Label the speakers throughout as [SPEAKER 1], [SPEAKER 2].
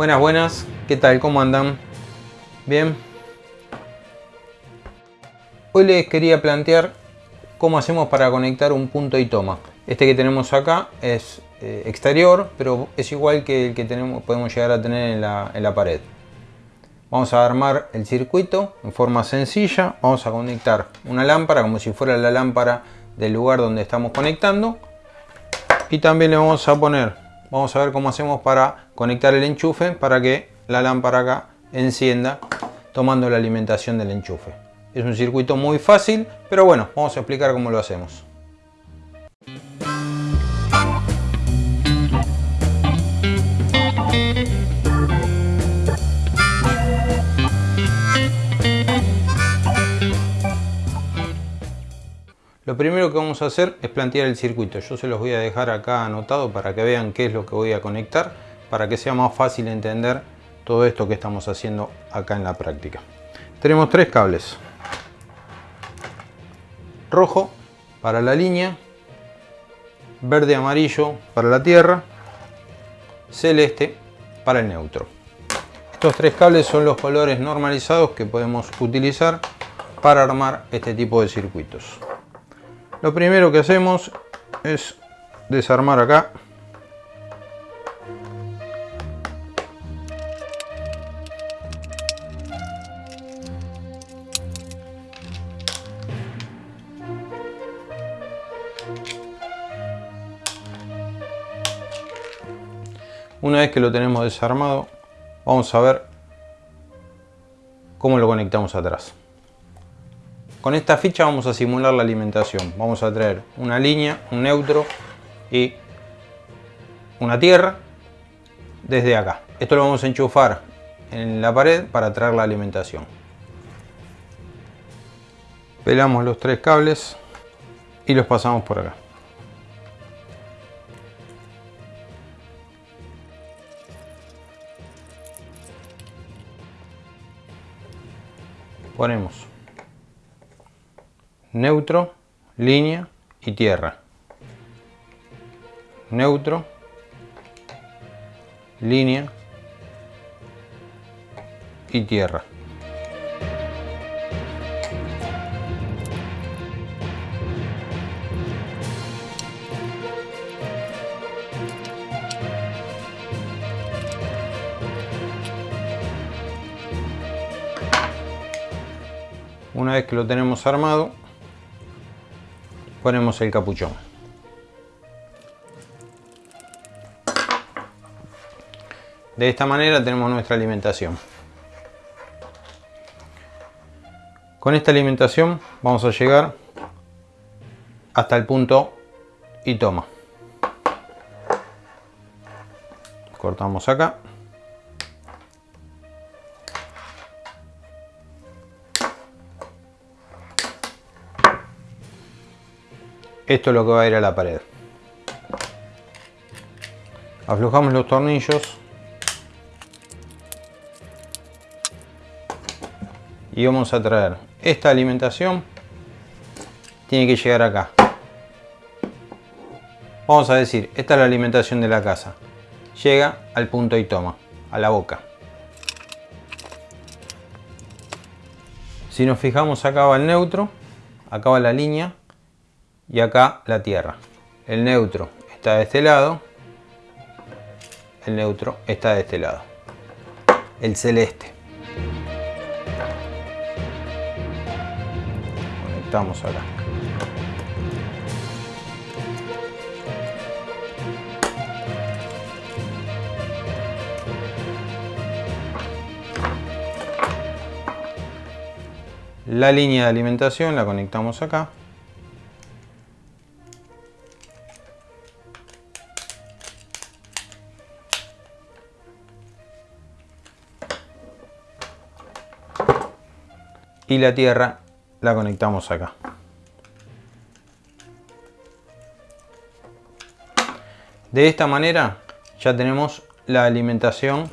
[SPEAKER 1] Buenas, buenas. ¿Qué tal? ¿Cómo andan? Bien. Hoy les quería plantear cómo hacemos para conectar un punto y toma. Este que tenemos acá es eh, exterior, pero es igual que el que tenemos, podemos llegar a tener en la, en la pared. Vamos a armar el circuito en forma sencilla. Vamos a conectar una lámpara como si fuera la lámpara del lugar donde estamos conectando. Y también le vamos a poner, vamos a ver cómo hacemos para conectar el enchufe para que la lámpara acá encienda tomando la alimentación del enchufe. Es un circuito muy fácil, pero bueno, vamos a explicar cómo lo hacemos. Lo primero que vamos a hacer es plantear el circuito. Yo se los voy a dejar acá anotado para que vean qué es lo que voy a conectar, para que sea más fácil entender todo esto que estamos haciendo acá en la práctica. Tenemos tres cables. Rojo para la línea, verde amarillo para la tierra, celeste para el neutro. Estos tres cables son los colores normalizados que podemos utilizar para armar este tipo de circuitos. Lo primero que hacemos es desarmar acá Una vez que lo tenemos desarmado, vamos a ver cómo lo conectamos atrás. Con esta ficha vamos a simular la alimentación. Vamos a traer una línea, un neutro y una tierra desde acá. Esto lo vamos a enchufar en la pared para traer la alimentación. Pelamos los tres cables y los pasamos por acá. Ponemos neutro, línea y tierra. Neutro, línea y tierra. Una vez que lo tenemos armado, ponemos el capuchón. De esta manera tenemos nuestra alimentación. Con esta alimentación vamos a llegar hasta el punto y toma. Cortamos acá. Esto es lo que va a ir a la pared. Aflojamos los tornillos. Y vamos a traer esta alimentación. Tiene que llegar acá. Vamos a decir, esta es la alimentación de la casa. Llega al punto y toma, a la boca. Si nos fijamos acá va el neutro, acá va la línea y acá la Tierra. El neutro está de este lado, el neutro está de este lado. El celeste. Conectamos acá. La línea de alimentación la conectamos acá. Y la tierra la conectamos acá. De esta manera ya tenemos la alimentación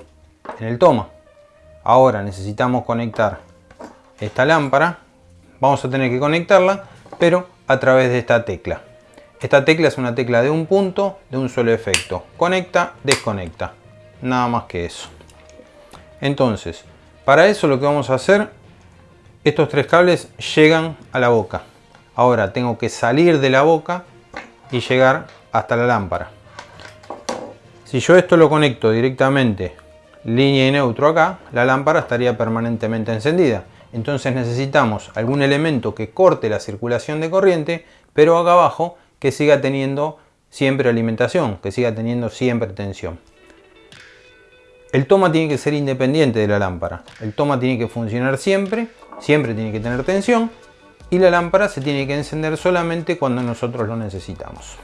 [SPEAKER 1] en el toma. Ahora necesitamos conectar esta lámpara. Vamos a tener que conectarla, pero a través de esta tecla. Esta tecla es una tecla de un punto, de un solo efecto. Conecta, desconecta. Nada más que eso. Entonces, para eso lo que vamos a hacer, estos tres cables llegan a la boca. Ahora tengo que salir de la boca y llegar hasta la lámpara. Si yo esto lo conecto directamente línea y neutro acá, la lámpara estaría permanentemente encendida. Entonces necesitamos algún elemento que corte la circulación de corriente, pero acá abajo que siga teniendo siempre alimentación, que siga teniendo siempre tensión. El toma tiene que ser independiente de la lámpara. El toma tiene que funcionar siempre, siempre tiene que tener tensión y la lámpara se tiene que encender solamente cuando nosotros lo necesitamos.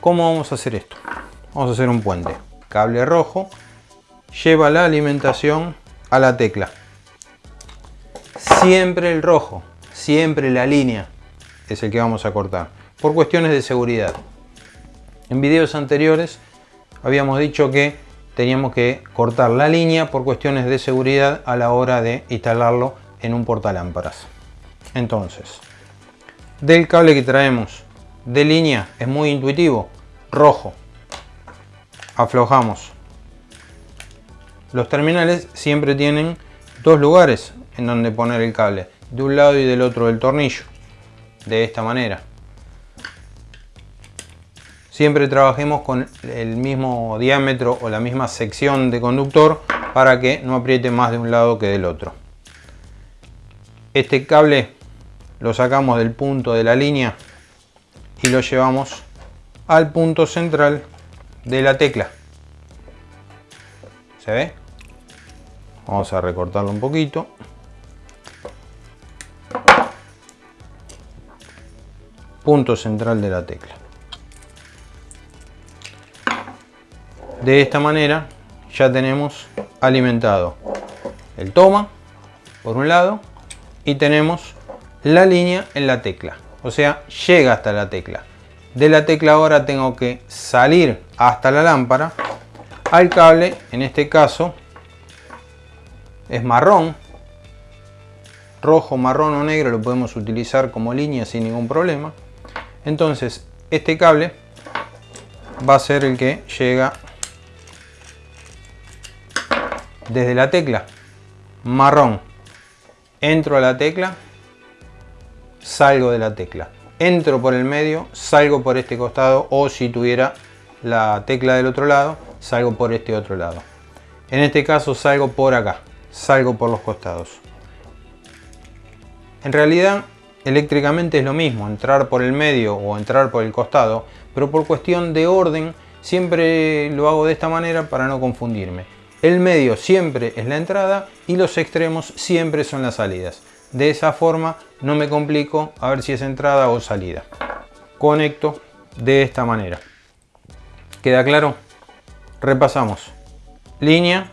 [SPEAKER 1] ¿Cómo vamos a hacer esto? Vamos a hacer un puente. Cable rojo lleva la alimentación a la tecla. Siempre el rojo, siempre la línea es el que vamos a cortar, por cuestiones de seguridad. En videos anteriores habíamos dicho que teníamos que cortar la línea por cuestiones de seguridad a la hora de instalarlo en un portalámparas. Entonces, del cable que traemos de línea es muy intuitivo, rojo. Aflojamos. Los terminales siempre tienen dos lugares en donde poner el cable, de un lado y del otro del tornillo, de esta manera. Siempre trabajemos con el mismo diámetro o la misma sección de conductor para que no apriete más de un lado que del otro. Este cable lo sacamos del punto de la línea y lo llevamos al punto central de la tecla. ¿Se ve? Vamos a recortarlo un poquito. Punto central de la tecla. De esta manera ya tenemos alimentado el toma por un lado y tenemos la línea en la tecla. O sea, llega hasta la tecla. De la tecla ahora tengo que salir hasta la lámpara al cable, en este caso es marrón, rojo, marrón o negro lo podemos utilizar como línea sin ningún problema. Entonces este cable va a ser el que llega desde la tecla marrón. Entro a la tecla salgo de la tecla. Entro por el medio salgo por este costado o si tuviera la tecla del otro lado salgo por este otro lado. En este caso salgo por acá salgo por los costados. En realidad eléctricamente es lo mismo entrar por el medio o entrar por el costado pero por cuestión de orden siempre lo hago de esta manera para no confundirme el medio siempre es la entrada y los extremos siempre son las salidas. De esa forma no me complico a ver si es entrada o salida. Conecto de esta manera. ¿Queda claro? Repasamos. Línea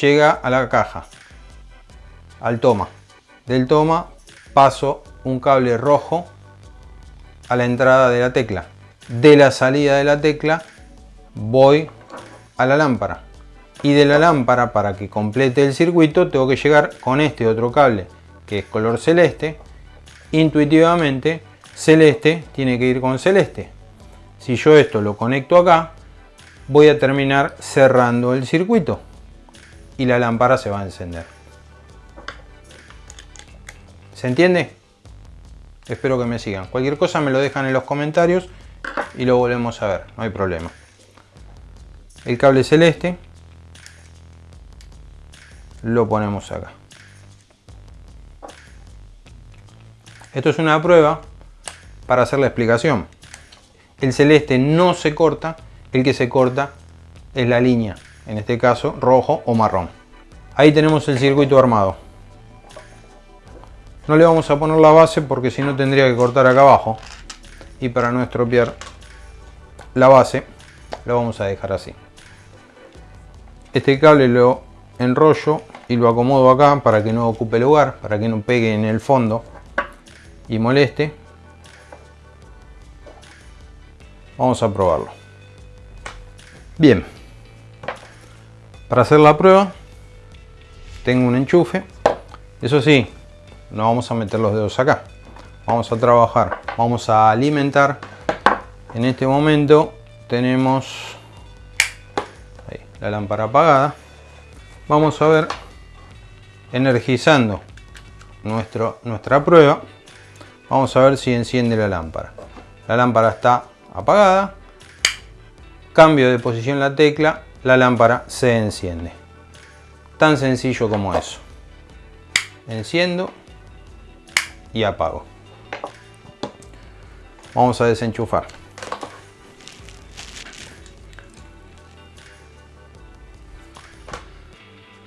[SPEAKER 1] llega a la caja, al toma. Del toma paso un cable rojo a la entrada de la tecla. De la salida de la tecla voy a la lámpara y de la lámpara para que complete el circuito tengo que llegar con este otro cable que es color celeste. Intuitivamente celeste tiene que ir con celeste. Si yo esto lo conecto acá voy a terminar cerrando el circuito y la lámpara se va a encender. ¿se entiende? espero que me sigan. Cualquier cosa me lo dejan en los comentarios y lo volvemos a ver, no hay problema. El cable celeste lo ponemos acá. Esto es una prueba para hacer la explicación. El celeste no se corta, el que se corta es la línea, en este caso rojo o marrón. Ahí tenemos el circuito armado. No le vamos a poner la base porque si no tendría que cortar acá abajo. Y para no estropear la base, lo vamos a dejar así. Este cable lo enrollo y lo acomodo acá para que no ocupe lugar, para que no pegue en el fondo y moleste. Vamos a probarlo. Bien, para hacer la prueba tengo un enchufe. Eso sí, no vamos a meter los dedos acá. Vamos a trabajar, vamos a alimentar. En este momento tenemos la lámpara apagada vamos a ver energizando nuestro, nuestra prueba. Vamos a ver si enciende la lámpara. La lámpara está apagada. Cambio de posición la tecla. La lámpara se enciende. Tan sencillo como eso. Enciendo y apago. Vamos a desenchufar.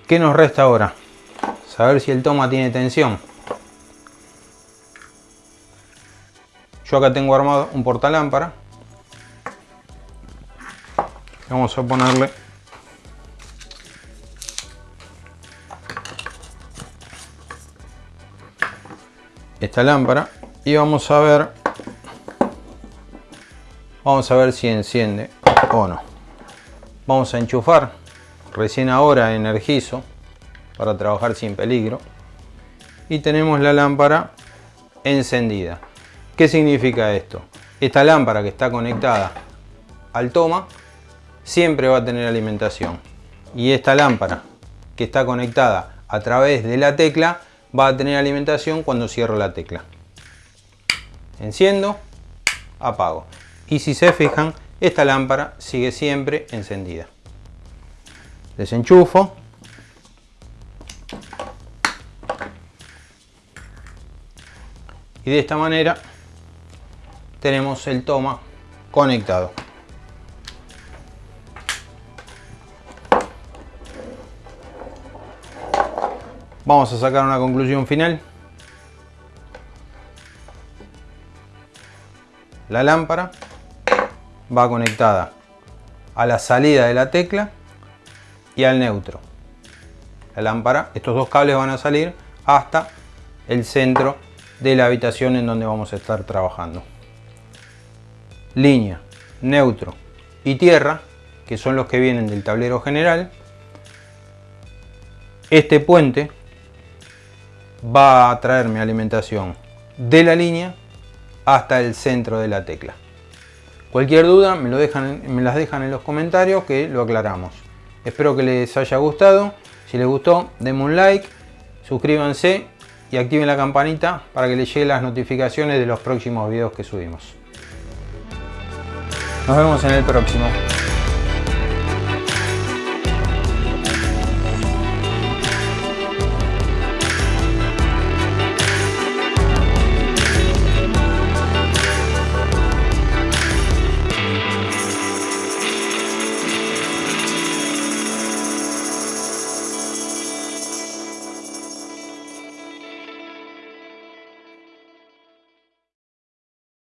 [SPEAKER 1] ¿Qué nos resta ahora? Saber si el toma tiene tensión. Yo acá tengo armado un portalámpara. Vamos a ponerle esta lámpara y vamos a ver vamos a ver si enciende o no vamos a enchufar recién ahora energizo para trabajar sin peligro. Y tenemos la lámpara encendida. ¿qué significa esto? esta lámpara que está conectada al toma siempre va a tener alimentación. Y esta lámpara que está conectada a través de la tecla va a tener alimentación cuando cierro la tecla. Enciendo apago. Y si se fijan esta lámpara sigue siempre encendida. Desenchufo y de esta manera tenemos el toma conectado vamos a sacar una conclusión final la lámpara va conectada a la salida de la tecla y al neutro. La lámpara, estos dos cables van a salir hasta el centro de la habitación en donde vamos a estar trabajando. Línea, neutro y tierra, que son los que vienen del tablero general. Este puente va a traerme alimentación de la línea hasta el centro de la tecla. Cualquier duda me, lo dejan, me las dejan en los comentarios que lo aclaramos. Espero que les haya gustado. Si les gustó, denme un like, suscríbanse y activen la campanita para que les lleguen las notificaciones de los próximos videos que subimos. Nos vemos en el próximo.